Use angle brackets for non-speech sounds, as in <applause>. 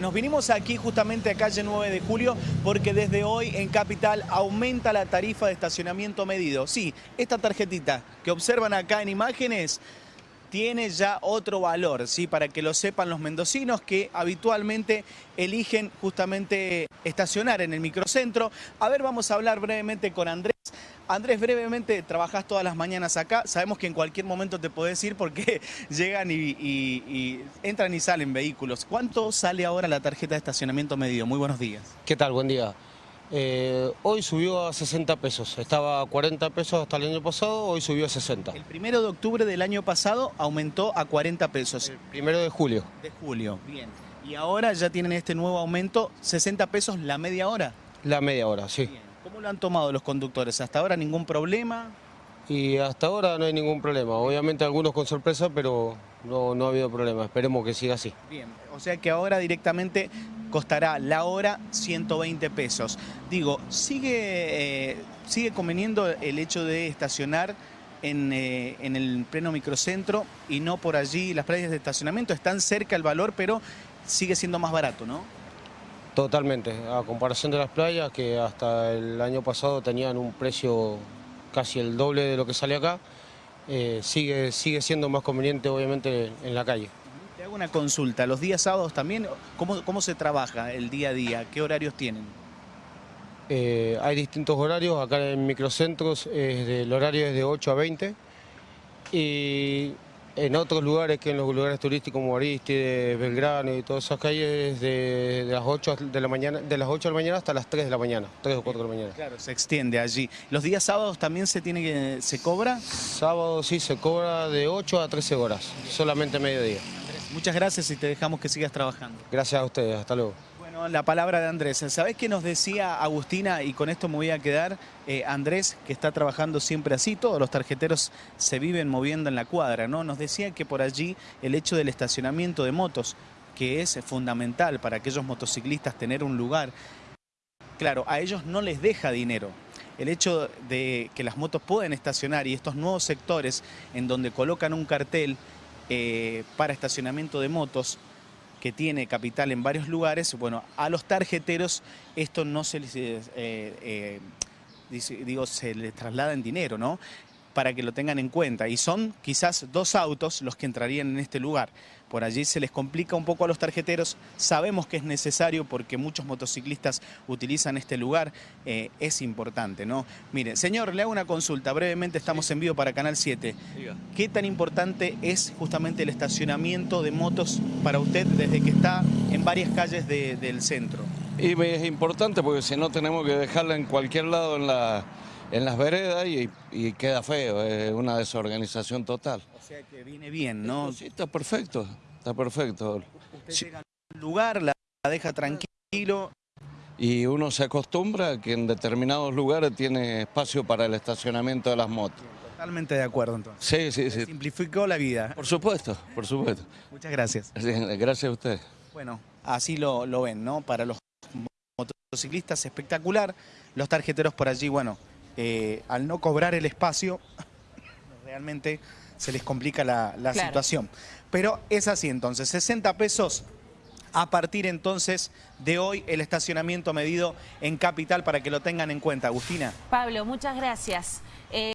Nos vinimos aquí justamente a calle 9 de julio porque desde hoy en Capital aumenta la tarifa de estacionamiento medido. Sí, esta tarjetita que observan acá en imágenes tiene ya otro valor, ¿sí? para que lo sepan los mendocinos que habitualmente eligen justamente estacionar en el microcentro. A ver, vamos a hablar brevemente con Andrés. Andrés, brevemente, trabajás todas las mañanas acá. Sabemos que en cualquier momento te podés ir porque <laughs> llegan y, entran y salen vehículos. ¿Cuánto sale ahora la tarjeta de estacionamiento medido? Muy buenos días. ¿Qué tal? Buen día. Eh, hoy subió a 60 pesos. Estaba a 40 pesos hasta el año pasado, hoy subió a 60. El primero de octubre del año pasado aumentó a 40 pesos. El primero de julio. De julio, bien. Y ahora ya tienen este nuevo aumento, 60 pesos la media hora. La media hora, sí. ¿Cómo lo han tomado los conductores? ¿Hasta ahora ningún problema? Y hasta ahora no hay ningún problema. Obviamente algunos con sorpresa, pero no, no ha habido problema. Esperemos que siga así. Bien, o sea que ahora directamente costará la hora 120 pesos. Digo, ¿sigue, eh, sigue conveniendo el hecho de estacionar en, eh, en, el pleno microcentro y no por allí las playas de estacionamiento? Están cerca el valor, pero sigue siendo más barato, ¿no? Totalmente, a comparación de las playas que hasta el año pasado tenían un precio casi el doble de lo que sale acá, eh, sigue, sigue siendo más conveniente obviamente en la calle. Te hago una consulta, los días sábados también, ¿cómo, cómo se trabaja el día a día? ¿Qué horarios tienen? Eh, hay distintos horarios, acá en microcentros el horario es de 8 a 20 y en otros lugares que en los lugares turísticos como Aristide, Belgrano y todas esas calles de, las 8 de la mañana, de las 8 de la mañana hasta las 3 de la mañana, 3 o 4 de la mañana. Claro, se extiende allí. ¿Los días sábados también se tiene que se cobra? Sábado sí se cobra de 8 a 13 horas, solamente mediodía. Muchas gracias y te dejamos que sigas trabajando. Gracias a ustedes, hasta luego la palabra de Andrés. ¿Sabés qué nos decía Agustina? Y con esto me voy a quedar. Eh, Andrés, que está trabajando siempre así, todos los tarjeteros se viven moviendo en la cuadra, ¿no? Nos decía que por allí el hecho del estacionamiento de motos, que es fundamental para aquellos motociclistas tener un lugar, claro, a ellos no les deja dinero. El hecho de que las motos pueden estacionar y estos nuevos sectores en donde colocan un cartel eh, para estacionamiento de motos, que tiene capital en varios lugares, bueno, a los tarjeteros esto no se les, eh, eh, digo, se les traslada en dinero, ¿no? Para que lo tengan en cuenta. Y son quizás dos autos los que entrarían en este lugar. Por allí se les complica un poco a los tarjeteros. Sabemos que es necesario porque muchos motociclistas utilizan este lugar. Eh, es importante, ¿no? Mire, señor, le hago una consulta. Brevemente estamos en vivo para Canal 7. ¿Qué tan importante es justamente el estacionamiento de motos para usted desde que está en varias calles del centro? Y es importante porque si no tenemos que dejarla en cualquier lado en la en las veredas y, queda feo, es una desorganización total. O sea que viene bien, ¿no? Sí, está perfecto, está perfecto. Usted llega al lugar, la deja tranquilo. Y uno se acostumbra a que en determinados lugares tiene espacio para el estacionamiento de las motos. Totalmente de acuerdo entonces. Sí, sí, sí. Simplificó la vida. Por supuesto, por supuesto. Muchas gracias. Gracias a usted. Bueno, así lo, lo ven, ¿no? Para los motociclistas espectacular, los tarjeteros por allí, bueno, eh, al no cobrar el espacio, <laughs> realmente se les complica la, situación. Pero es así entonces, 60 pesos a partir entonces de hoy el estacionamiento medido en Capital para que lo tengan en cuenta. Agustina. Pablo, muchas gracias.